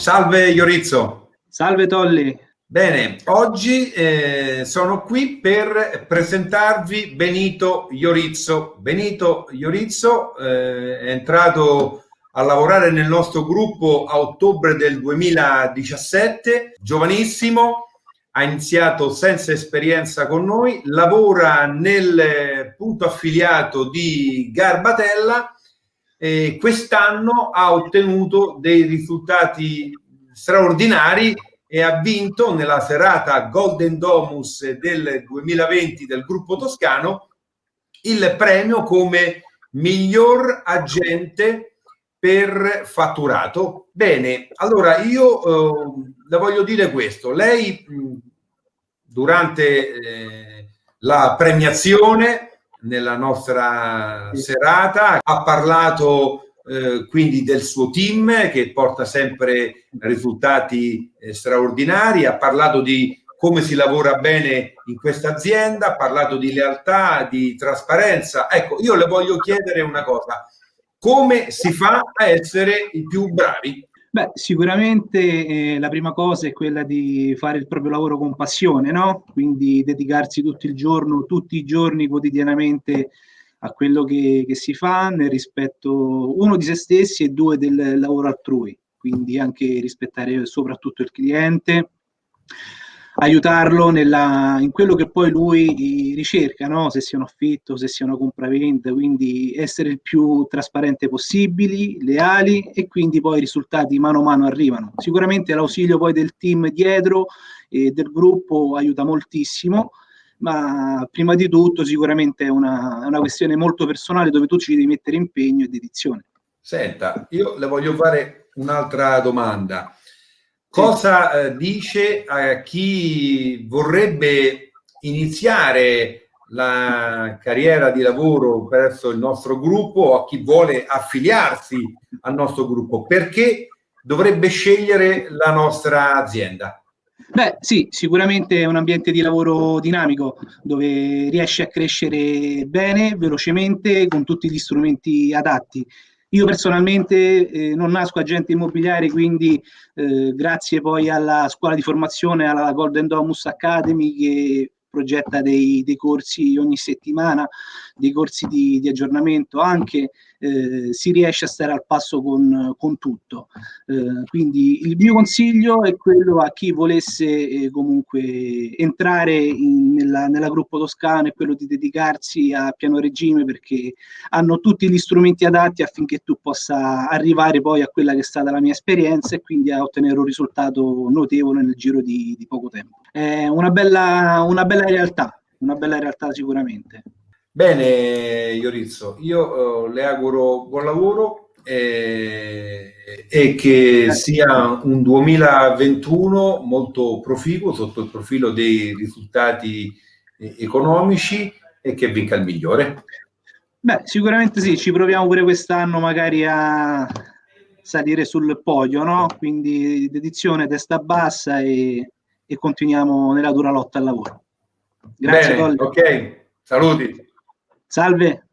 Salve Iorizzo. Salve Tolli. Bene, oggi eh, sono qui per presentarvi Benito Iorizzo. Benito Iorizzo eh, è entrato a lavorare nel nostro gruppo a ottobre del 2017, giovanissimo, ha iniziato senza esperienza con noi, lavora nel punto affiliato di Garbatella e quest'anno ha ottenuto dei risultati straordinari e ha vinto nella serata Golden Domus del 2020 del gruppo toscano il premio come miglior agente per fatturato. Bene, allora io eh, le voglio dire questo. Lei mh, durante eh, la premiazione nella nostra serata ha parlato eh, quindi del suo team che porta sempre risultati eh, straordinari, ha parlato di come si lavora bene in questa azienda, ha parlato di lealtà, di trasparenza. Ecco, io le voglio chiedere una cosa, come si fa a essere i più bravi? Beh, sicuramente eh, la prima cosa è quella di fare il proprio lavoro con passione, no? Quindi dedicarsi tutto il giorno, tutti i giorni, quotidianamente a quello che, che, si fa nel rispetto uno di se stessi e due del lavoro altrui, quindi anche rispettare soprattutto il cliente, aiutarlo nella, in quello che poi lui ricerca, no? se sia un affitto, se sia una compravendita, quindi essere il più trasparente possibile, leali e quindi poi i risultati mano a mano arrivano. Sicuramente l'ausilio poi del team dietro e del gruppo aiuta moltissimo, ma prima di tutto sicuramente è una, è una questione molto personale dove tu ci devi mettere impegno e dedizione. Senta, io le voglio fare un'altra domanda. Cosa eh, dice a chi vorrebbe iniziare la carriera di lavoro presso il nostro gruppo o a chi vuole affiliarsi al nostro gruppo? Perché dovrebbe scegliere la nostra azienda? Beh, sì, sicuramente è un ambiente di lavoro dinamico dove riesci a crescere bene, velocemente, con tutti gli strumenti adatti. Io personalmente eh, non nasco agente immobiliare, quindi eh, grazie poi alla scuola di formazione, alla Golden Domus Academy che progetta dei, dei corsi ogni settimana, dei corsi di, di aggiornamento anche, eh, si riesce a stare al passo con, con tutto. Eh, quindi il mio consiglio è quello a chi volesse eh, comunque entrare in, nella, nella, gruppo toscano è quello di dedicarsi a piano regime perché hanno tutti gli strumenti adatti affinché tu possa arrivare poi a quella che è stata la mia esperienza e quindi a ottenere un risultato notevole nel giro di, di poco tempo. È una bella, una bella realtà, una bella realtà sicuramente. Bene, Iorizzo, io uh, le auguro buon lavoro e, e che sia un 2021 molto proficuo sotto il profilo dei risultati economici e che vinca il migliore. Beh, sicuramente sì, ci proviamo pure quest'anno magari a salire sul podio, no? Quindi dedizione, testa bassa e, e continuiamo nella dura lotta al lavoro. Grazie. Bene, ok, saluti. Salve.